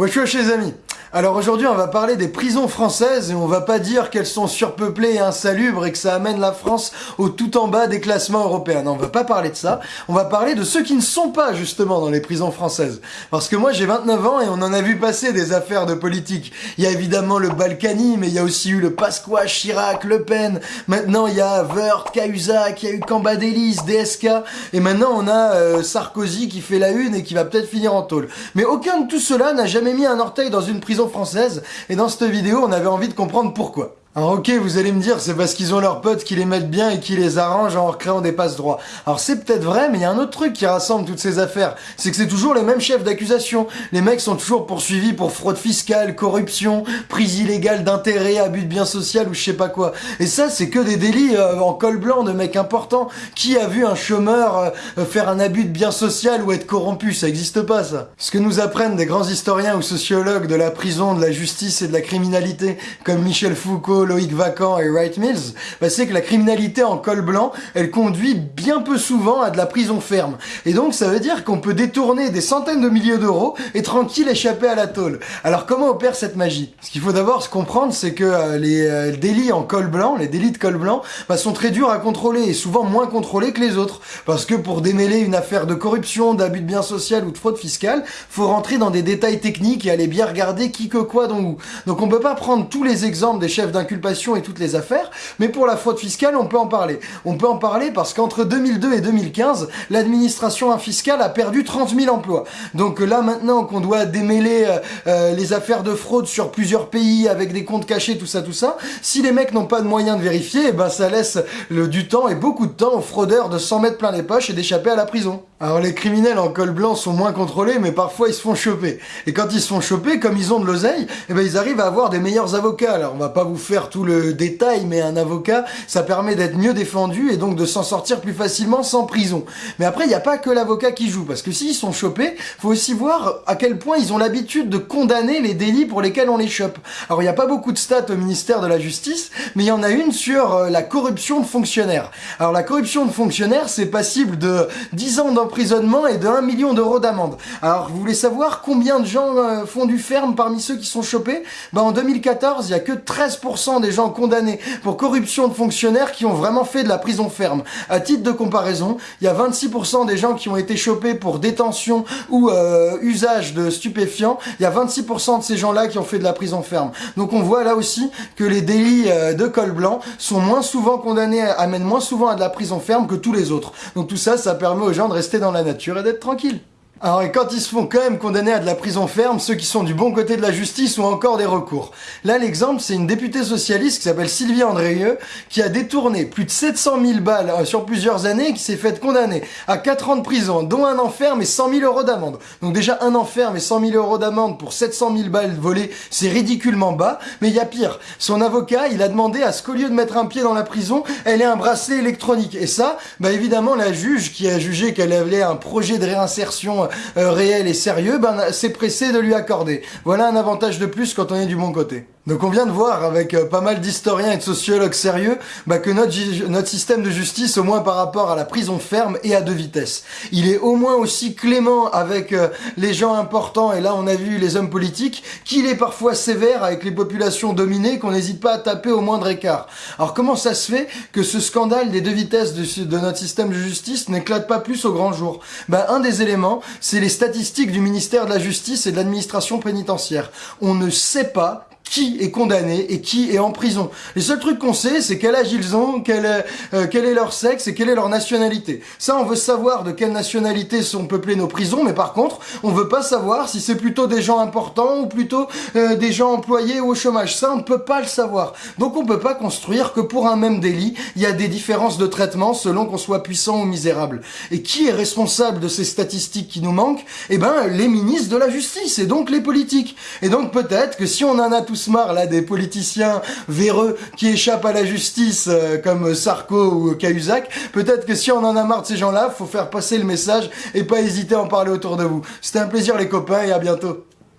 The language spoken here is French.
Wesh wesh les amis? Alors aujourd'hui, on va parler des prisons françaises et on va pas dire qu'elles sont surpeuplées et insalubres et que ça amène la France au tout en bas des classements européens. Non, on va pas parler de ça. On va parler de ceux qui ne sont pas justement dans les prisons françaises. Parce que moi, j'ai 29 ans et on en a vu passer des affaires de politique. Il y a évidemment le Balkany, mais il y a aussi eu le Pasqua, Chirac, Le Pen. Maintenant, il y a Wörth, Cahuzac, il y a eu Cambadélis, DSK. Et maintenant, on a euh, Sarkozy qui fait la une et qui va peut-être finir en tôle. Mais aucun de tout cela n'a jamais mis un orteil dans une prison française, et dans cette vidéo, on avait envie de comprendre pourquoi. Alors ok, vous allez me dire, c'est parce qu'ils ont leurs potes qui les mettent bien et qui les arrangent en recréant des passes droits. Alors c'est peut-être vrai, mais il y a un autre truc qui rassemble toutes ces affaires, c'est que c'est toujours les mêmes chefs d'accusation. Les mecs sont toujours poursuivis pour fraude fiscale, corruption, prise illégale d'intérêt, abus de biens sociaux ou je sais pas quoi. Et ça, c'est que des délits euh, en col blanc de mecs importants. Qui a vu un chômeur euh, faire un abus de biens sociaux ou être corrompu? Ça existe pas ça. Ce que nous apprennent des grands historiens ou sociologues de la prison, de la justice et de la criminalité, comme Michel Foucault, Loïc Vacan et Wright Mills, bah, c'est que la criminalité en col blanc, elle conduit bien peu souvent à de la prison ferme. Et donc ça veut dire qu'on peut détourner des centaines de milliers d'euros et tranquille échapper à la tôle. Alors comment opère cette magie? Ce qu'il faut d'abord se comprendre, c'est que euh, les euh, délits en col blanc, les délits de col blanc, bah, sont très durs à contrôler et souvent moins contrôlés que les autres. Parce que pour démêler une affaire de corruption, d'abus de biens social ou de fraude fiscale, faut rentrer dans des détails techniques et aller bien regarder qui que quoi dont où. Donc on peut pas prendre tous les exemples des chefs d'un et toutes les affaires, mais pour la fraude fiscale, on peut en parler. On peut en parler parce qu'entre 2002 et 2015, l'administration fiscale a perdu 30 000 emplois. Donc là, maintenant qu'on doit démêler euh, euh, les affaires de fraude sur plusieurs pays avec des comptes cachés, tout ça, tout ça, si les mecs n'ont pas de moyens de vérifier, eh ben ça laisse du temps et beaucoup de temps aux fraudeurs de s'en mettre plein les poches et d'échapper à la prison. Alors les criminels en col blanc sont moins contrôlés, mais parfois ils se font choper. Et quand ils se font choper, comme ils ont de l'oseille, eh ben ils arrivent à avoir des meilleurs avocats. Alors on va pas vous faire tout le détail, mais un avocat, ça permet d'être mieux défendu et donc de s'en sortir plus facilement sans prison. Mais après, il n'y a pas que l'avocat qui joue, parce que s'ils sont chopés, faut aussi voir à quel point ils ont l'habitude de condamner les délits pour lesquels on les chope. Alors il n'y a pas beaucoup de stats au ministère de la Justice, mais il y en a une sur euh, la corruption de fonctionnaires. Alors la corruption de fonctionnaires, c'est passible de 10 ans d'emprisonnement et de 1 million d'euros d'amende. Alors vous voulez savoir combien de gens euh, font du ferme parmi ceux qui sont chopés? Ben en 2014, il y a que 13% des gens condamnés pour corruption de fonctionnaires qui ont vraiment fait de la prison ferme. À titre de comparaison, il y a 26% des gens qui ont été chopés pour détention ou euh, usage de stupéfiants. Il y a 26% de ces gens-là qui ont fait de la prison ferme. Donc on voit là aussi que les délits euh, de col blanc sont moins souvent condamnés, amènent moins souvent à de la prison ferme que tous les autres. Donc tout ça, ça permet aux gens de rester dans la nature et d'être tranquilles. Alors et quand ils se font quand même condamner à de la prison ferme, ceux qui sont du bon côté de la justice ont encore des recours. Là l'exemple c'est une députée socialiste qui s'appelle Sylvie Andrieux qui a détourné plus de 700 000 balles euh, sur plusieurs années et qui s'est faite condamner à 4 ans de prison, dont un enferme et 100 000 euros d'amende. Donc déjà un enferme et 100 000 euros d'amende pour 700 000 balles volées, c'est ridiculement bas. Mais il y a pire, son avocat il a demandé à ce qu'au lieu de mettre un pied dans la prison, elle ait un bracelet électronique. Et ça, bah évidemment la juge qui a jugé qu'elle avait un projet de réinsertion réel et sérieux, ben, c'est pressé de lui accorder. Voilà un avantage de plus quand on est du bon côté. Donc on vient de voir avec euh, pas mal d'historiens et de sociologues sérieux bah, que notre, notre système de justice, au moins par rapport à la prison ferme, est à deux vitesses. Il est au moins aussi clément avec euh, les gens importants, et là on a vu les hommes politiques, qu'il est parfois sévère avec les populations dominées, qu'on n'hésite pas à taper au moindre écart. Alors comment ça se fait que ce scandale des deux vitesses de, de notre système de justice n'éclate pas plus au grand jour? Bah, Un des éléments, c'est les statistiques du ministère de la Justice et de l'administration pénitentiaire. On ne sait pas qui est condamné et qui est en prison. Les seuls trucs qu'on sait, c'est quel âge ils ont, quel est, euh, quel est leur sexe et quelle est leur nationalité. Ça, on veut savoir de quelle nationalité sont peuplées nos prisons, mais par contre, on veut pas savoir si c'est plutôt des gens importants ou plutôt euh, des gens employés ou au chômage. Ça, on ne peut pas le savoir. Donc on peut pas construire que pour un même délit, il y a des différences de traitement selon qu'on soit puissant ou misérable. Et qui est responsable de ces statistiques qui nous manquent? Eh ben, les ministres de la justice et donc les politiques. Et donc peut-être que si on en a là des politiciens véreux qui échappent à la justice euh, comme Sarko ou Cahuzac. Peut-être que si on en a marre de ces gens-là, faut faire passer le message et pas hésiter à en parler autour de vous. C'était un plaisir les copains et à bientôt.